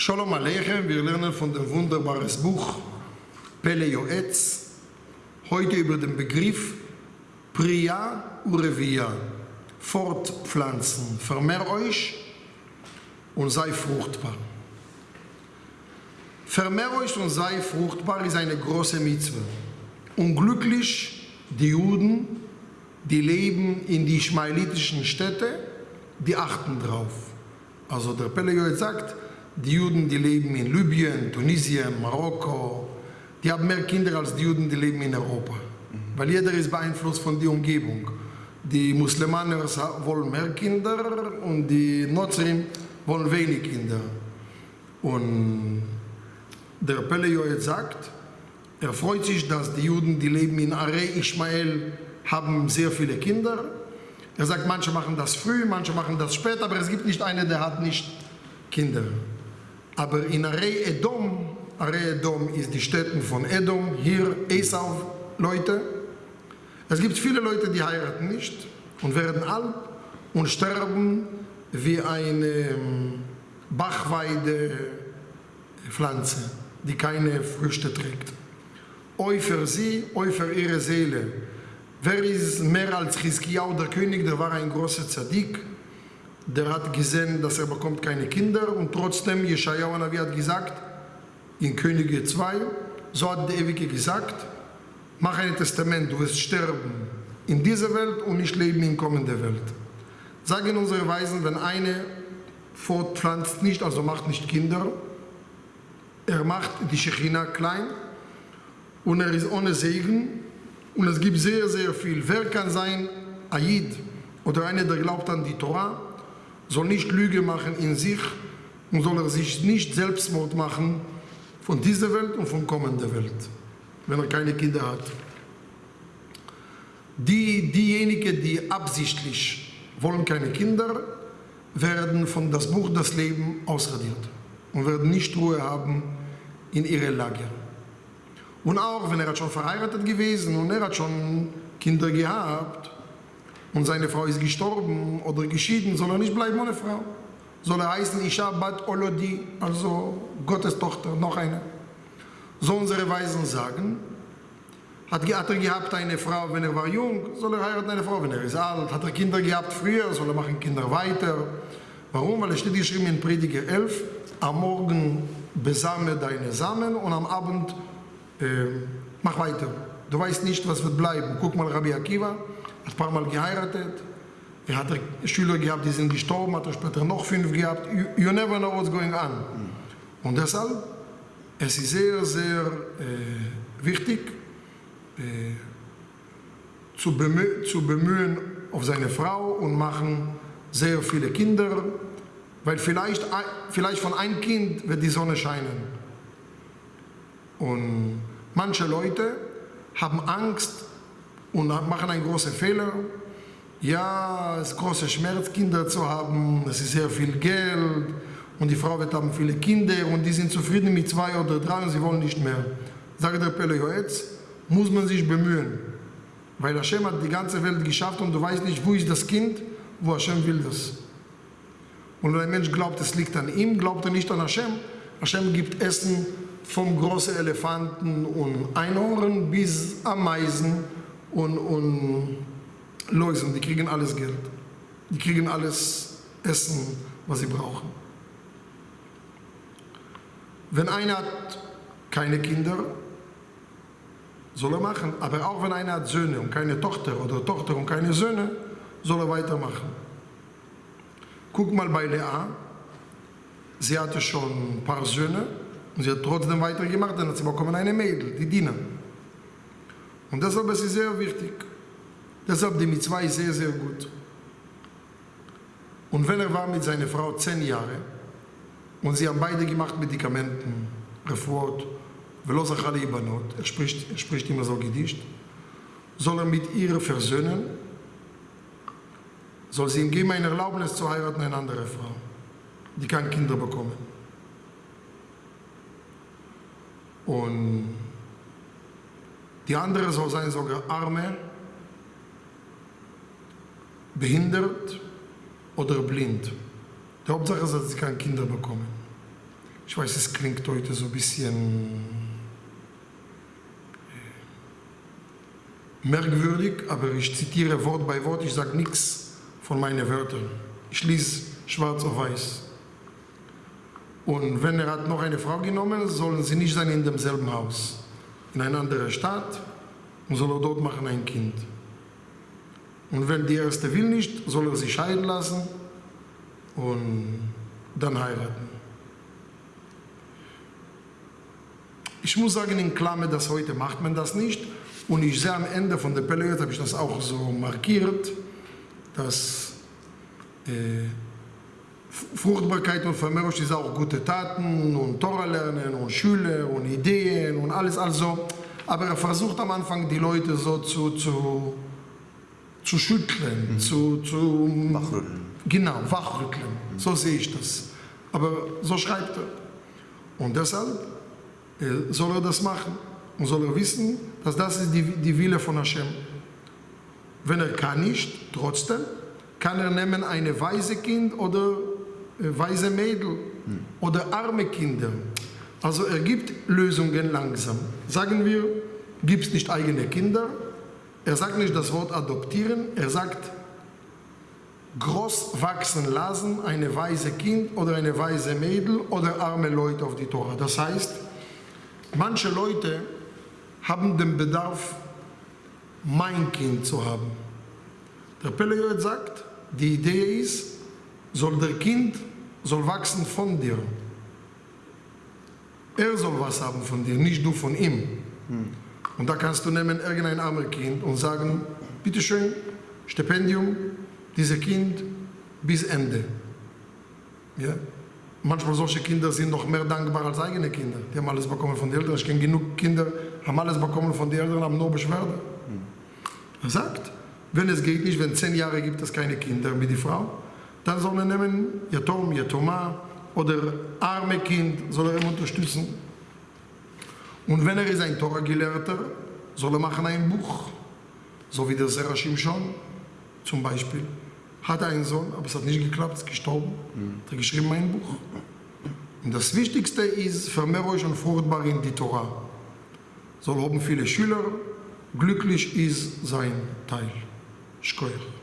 Shalom Aleichem, wir lernen von dem wunderbaren Buch Pele Yoetz, heute über den Begriff Priya Urevia, fortpflanzen, vermehr euch und sei fruchtbar. Vermehr euch und sei fruchtbar ist eine große Mitzwe. Unglücklich die Juden, die leben in die schmailitischen Städte, die achten drauf. Also der Pele sagt, die Juden, die leben in Libyen, Tunesien, Marokko, die haben mehr Kinder als die Juden, die leben in Europa. Weil jeder ist beeinflusst von der Umgebung. Die Muslemaner wollen mehr Kinder und die Nozrim wollen wenig Kinder. Und der Pele sagt, er freut sich, dass die Juden, die leben in Are Ishmael, haben sehr viele Kinder. Er sagt, manche machen das früh, manche machen das später, aber es gibt nicht einen, der hat nicht Kinder. Aber in Arei Edom, Arei Edom ist die Städte von Edom, hier Esau, Leute. Es gibt viele Leute, die heiraten nicht und werden alt und sterben wie eine ähm, Bachweidepflanze, die keine Früchte trägt. Eu für sie, eu für ihre Seele. Wer ist mehr als Chizkiyahu, der König, der war ein großer Zadik, der hat gesehen, dass er bekommt keine Kinder und trotzdem, Jeschajahu Navi hat gesagt, in Könige 2, so hat der Ewige gesagt, mach ein Testament, du wirst sterben in dieser Welt und nicht leben in kommender Welt. Sagen unsere Weisen, wenn eine fortpflanzt nicht, also macht nicht Kinder, er macht die Shechina klein und er ist ohne Segen und es gibt sehr, sehr viel. Wer kann sein Aid oder einer, der glaubt an die Torah, soll nicht Lüge machen in sich und soll er sich nicht Selbstmord machen von dieser Welt und von kommender Welt, wenn er keine Kinder hat. Die, diejenigen, die absichtlich wollen keine Kinder, werden von das Buch das Leben ausradiert und werden nicht Ruhe haben in ihre Lager. Und auch wenn er schon verheiratet gewesen und er hat schon Kinder gehabt, und seine Frau ist gestorben oder geschieden, soll er nicht bleiben ohne Frau. Soll er heißen Isha Bat Olodi, also Gottes Tochter, noch eine. So unsere Weisen sagen, hat, er gehabt eine Frau, wenn er war jung, soll er heiraten eine Frau, wenn er ist alt. Hat er Kinder gehabt früher, soll er machen Kinder weiter. Warum? Weil es steht geschrieben in Prediger 11, am Morgen besame deine Samen und am Abend äh, mach weiter. Du weißt nicht, was wird bleiben. Guck mal Rabbi Akiva, hat ein paar Mal geheiratet. Er hat Schüler gehabt, die sind gestorben, hat er später noch fünf gehabt. You, you never know what's going on. Und deshalb, es ist sehr, sehr äh, wichtig, äh, zu, bemühen, zu bemühen auf seine Frau und machen sehr viele Kinder, weil vielleicht, vielleicht von einem Kind wird die Sonne scheinen. Und manche Leute haben Angst, und machen einen großen Fehler. Ja, es ist großer Schmerz, Kinder zu haben, es ist sehr viel Geld und die Frau wird haben viele Kinder und die sind zufrieden mit zwei oder drei und sie wollen nicht mehr. Sagt der Pele Joetz, muss man sich bemühen, weil Hashem hat die ganze Welt geschafft und du weißt nicht, wo ist das Kind, wo Hashem will das. Und wenn ein Mensch glaubt, es liegt an ihm, glaubt er nicht an Hashem. Hashem gibt Essen vom großen Elefanten und Einhorn bis Ameisen und, und Läusen, die kriegen alles Geld. Die kriegen alles Essen, was sie brauchen. Wenn einer hat keine Kinder, soll er machen. Aber auch wenn einer hat Söhne und keine Tochter oder Tochter und keine Söhne, soll er weitermachen. Guck mal bei Lea. Sie hatte schon ein paar Söhne und sie hat trotzdem weitergemacht, dann hat sie bekommen eine Mädel, die Dina. Und deshalb ist es sehr wichtig. Deshalb die Mitzvah ist sehr, sehr gut. Und wenn er war mit seiner Frau zehn Jahre und sie haben beide gemacht Medikamenten, Refuot, Velosachali Ibanot, er spricht, er spricht immer so Gedicht, soll er mit ihr versöhnen, soll sie ihm geben eine Erlaubnis zu heiraten eine andere Frau, die kann Kinder bekommen. Und die andere soll sein sogar arme, behindert oder blind. Die Hauptsache ist, dass sie keine Kinder bekommen. ich weiß, es klingt heute so ein bisschen äh, merkwürdig, aber ich zitiere Wort bei Wort, ich sage nichts von meinen Wörtern. Ich lese schwarz auf weiß. Und wenn er hat noch eine Frau genommen, sollen sie nicht sein in demselben Haus. In einer anderen Stadt und soll er dort machen ein Kind. Und wenn die erste will nicht, soll er sie scheiden lassen und dann heiraten. Ich muss sagen, in Klammer, dass heute macht man das nicht. Und ich sehe am Ende von der Periode, habe ich das auch so markiert, dass äh, Fruchtbarkeit und Vermehrung ist auch gute Taten und Tora lernen und Schüler und Ideen und alles also. Aber er versucht am Anfang die Leute so zu, zu, zu schütteln, mhm. zu, zu wachrütteln. Genau, wachrütteln. Mhm. So sehe ich das. Aber so schreibt er. Und deshalb äh, soll er das machen und soll er wissen, dass das ist die, die Wille von Hashem. Wenn er kann nicht, trotzdem, kann er nehmen eine weise Kind oder weise Mädel oder arme Kinder. Also er gibt Lösungen langsam. Sagen wir, gibt es nicht eigene Kinder. Er sagt nicht das Wort adoptieren, er sagt groß wachsen lassen, eine weise Kind oder eine weise Mädel oder arme Leute auf die Tora. Das heißt, manche Leute haben den Bedarf, mein Kind zu haben. Der Pelejoet sagt, die Idee ist, soll der Kind soll wachsen von dir. Er soll was haben von dir, nicht du von ihm. Hm. Und da kannst du nehmen irgendein armes Kind und sagen, bitteschön, Stipendium, dieses Kind bis Ende. Ja? Manchmal solche Kinder sind noch mehr dankbar als eigene Kinder. Die haben alles bekommen von den Eltern. Ich kenne genug Kinder, haben alles bekommen von den Eltern, haben nur Beschwerde. Hm. Er sagt, wenn es geht nicht, wenn zehn Jahre gibt es keine Kinder mit der Frau, dann soll er nehmen Yatom, Yatoma oder arme Kind, soll er ihm unterstützen. Und wenn er ist ein Torah-Gelehrter, soll er machen ein Buch, so wie der Serashim schon zum Beispiel. Hat einen Sohn, aber es hat nicht geklappt, ist gestorben. Mhm. Hat er geschrieben ein Buch. Und das Wichtigste ist, vermehrt euch und fruchtbar in die Torah. Soll haben viele Schüler, glücklich ist sein Teil. Schkoyach.